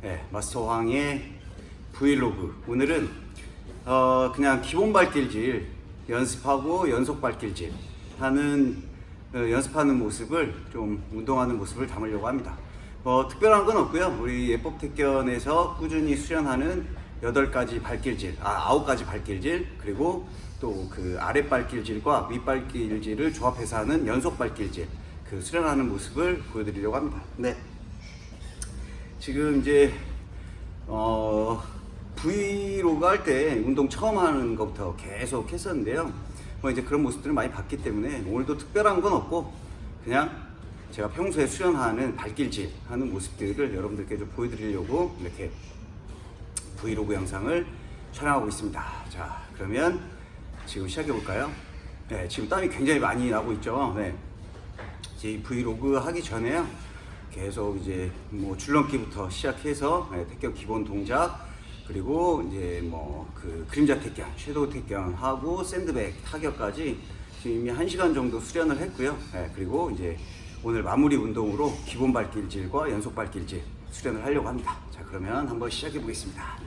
네, 마스터 황의 브이로그. 오늘은 어, 그냥 기본 발길질 연습하고 연속 발길질 하는 어, 연습하는 모습을 좀 운동하는 모습을 담으려고 합니다. 뭐 특별한 건 없고요. 우리 예법 택견에서 꾸준히 수련하는 8가지 발길질, 아 9가지 발길질 그리고 또 그 아랫 발길질과 윗 발길질을 조합해서 하는 연속 발길질 그 수련하는 모습을 보여드리려고 합니다. 네. 지금 이제 어 브이로그 할 때 운동 처음 하는 것부터 계속 했었는데요. 뭐 이제 그런 모습들을 많이 봤기 때문에 오늘도 특별한 건 없고 그냥 제가 평소에 수련하는 발길질 하는 모습들을 여러분들께 좀 보여드리려고 이렇게 브이로그 영상을 촬영하고 있습니다. 자, 그러면 지금 시작해 볼까요? 네, 지금 땀이 굉장히 많이 나고 있죠. 네. 이제 이 브이로그 하기 전에요. 계속 이제 뭐 줄넘기부터 시작해서 네, 택견 기본 동작 그리고 이제 뭐 그 그림자 택견, 섀도우 택견 하고 샌드백 타격까지 지금 이미 한 시간 정도 수련을 했고요. 네, 그리고 이제 오늘 마무리 운동으로 기본 발길질과 연속 발길질 수련을 하려고 합니다. 자, 그러면 한번 시작해 보겠습니다.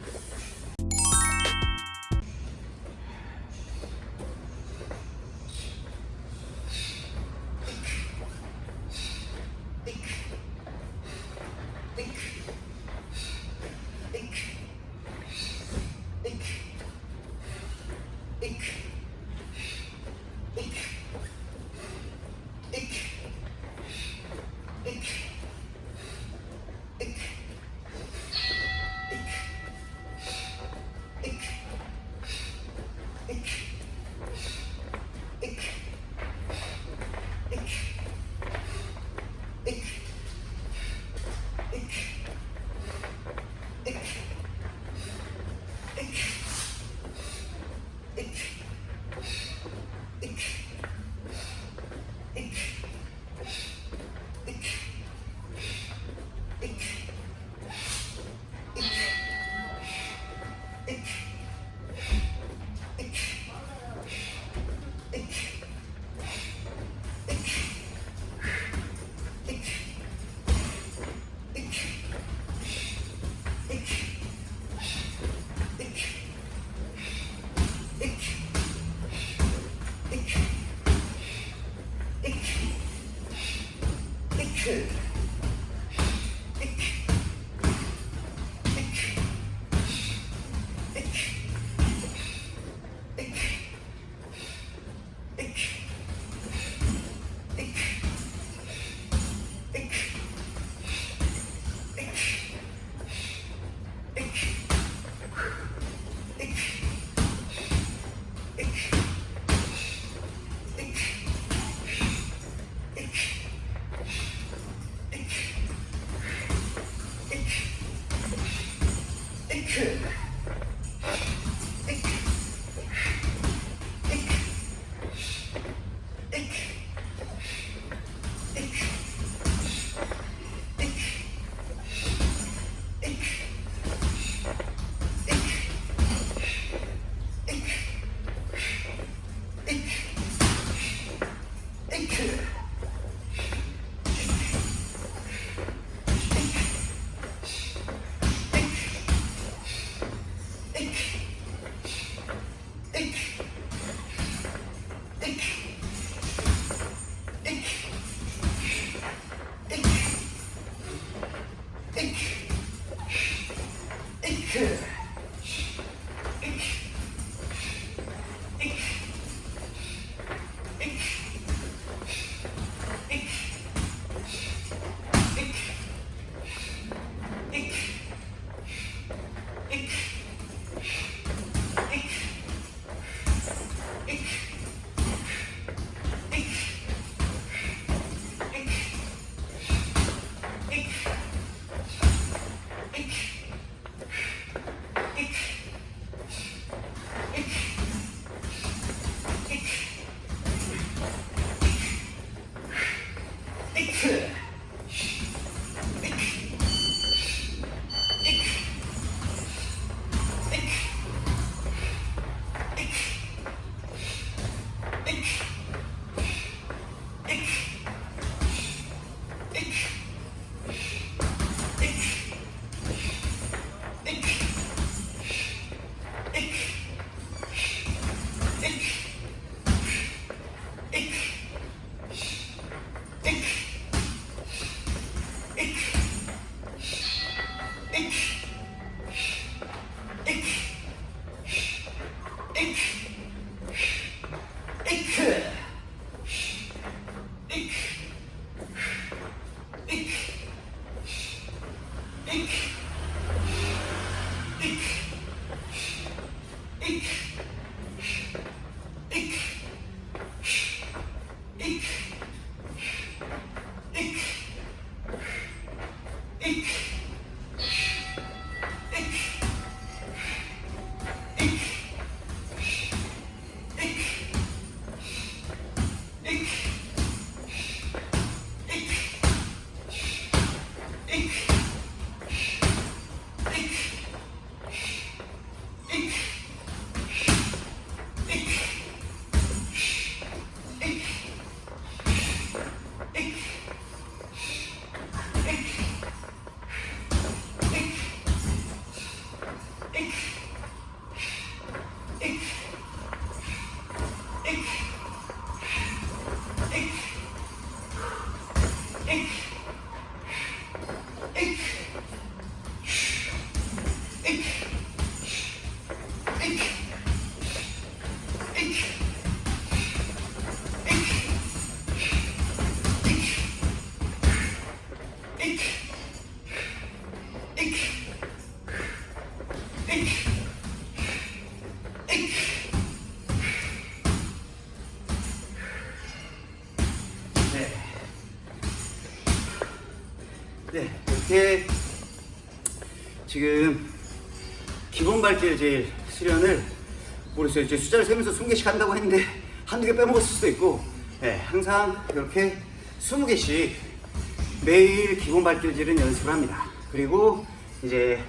Eek. 네. 네, 이렇게 지금 기본 발질 제일 수련을 모르겠어요. 이제 숫자를 세면서 20개씩 한다고 했는데 한두 개 빼먹었을 수도 있고 네, 항상 이렇게 20개씩 매일 기본 발길질은 연습을 합니다. 그리고 이제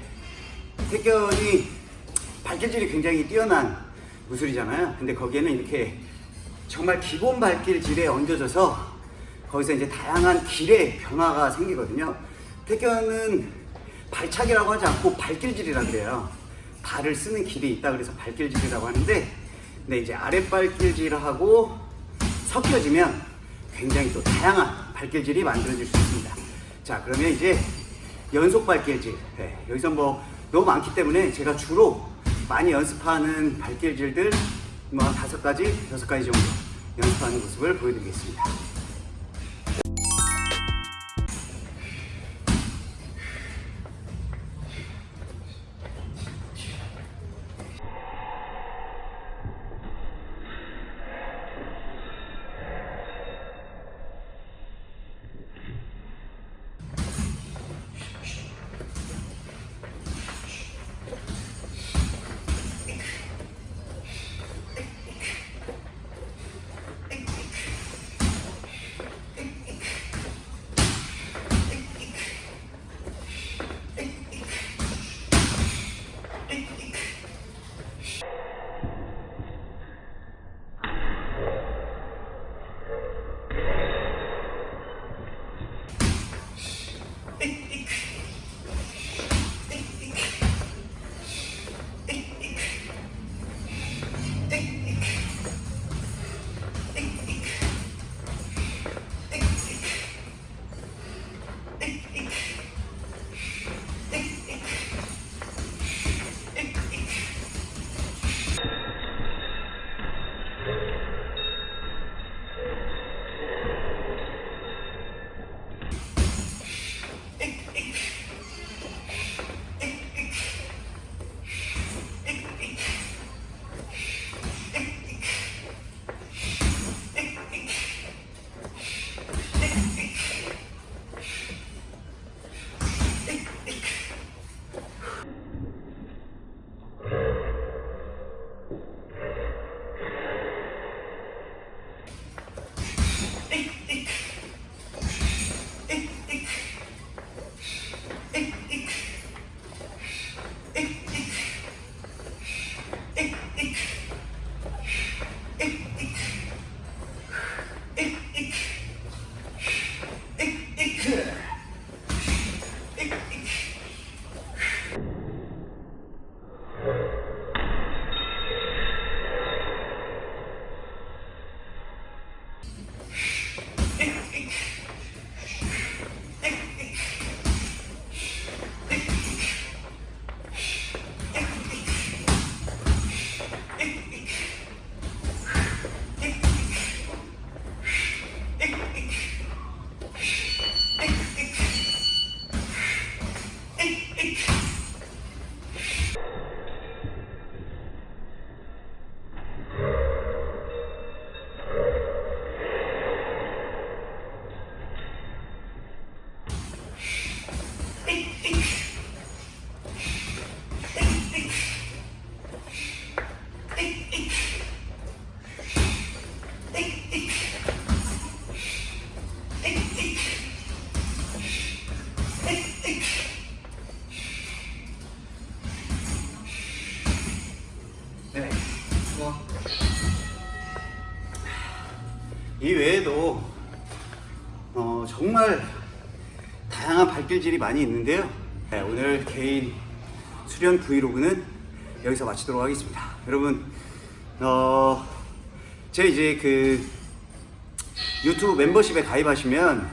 태견이 발길질이 굉장히 뛰어난 무술이잖아요. 근데 거기에는 이렇게 정말 기본 발길질에 얹어져서 거기서 이제 다양한 길의 변화가 생기거든요. 태견은 발차기라고 하지 않고 발길질이라 그래요. 발을 쓰는 길이 있다 그래서 발길질이라고 하는데 근데 이제 아랫발길질하고 섞여지면 굉장히 또 다양한 발길질이 만들어질 수 있습니다. 자 그러면 이제 연속 발길질 네, 여기서 뭐 너무 많기 때문에 제가 주로 많이 연습하는 발길질들 뭐한 다섯 가지, 여섯 가지 정도 연습하는 모습을 보여드리겠습니다. 다양한 발길질이 많이 있는데요. 네, 오늘 개인 수련 브이로그는 여기서 마치도록 하겠습니다. 여러분, 어, 제 이제 그 유튜브 멤버십에 가입하시면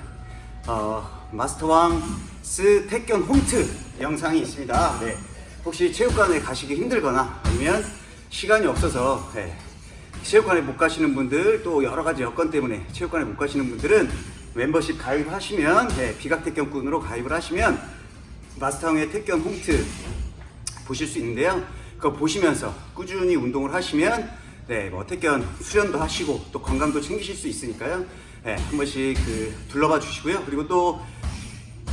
어, 마스터왕 스 택견 홈트 영상이 있습니다. 네. 혹시 체육관에 가시기 힘들거나 아니면 시간이 없어서 네, 체육관에 못 가시는 분들 또 여러 가지 여건 때문에 체육관에 못 가시는 분들은 멤버십 가입하시면 네, 비각 택견꾼으로 가입을 하시면 마스터왕의 택견 홈트 보실 수 있는데요. 그거 보시면서 꾸준히 운동을 하시면 네, 뭐 택견 수련도 하시고 또 건강도 챙기실 수 있으니까요. 네, 한 번씩 그 둘러봐 주시고요. 그리고 또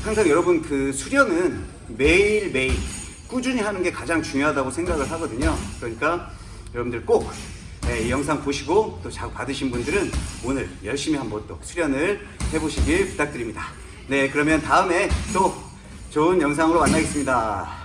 항상 여러분 그 수련은 매일 매일 꾸준히 하는 게 가장 중요하다고 생각을 하거든요. 그러니까 여러분들 꼭 네, 이 영상 보시고 또 자극 받으신 분들은 오늘 열심히 한번 또 수련을 해보시길 부탁드립니다. 네, 그러면 다음에 또 좋은 영상으로 만나겠습니다.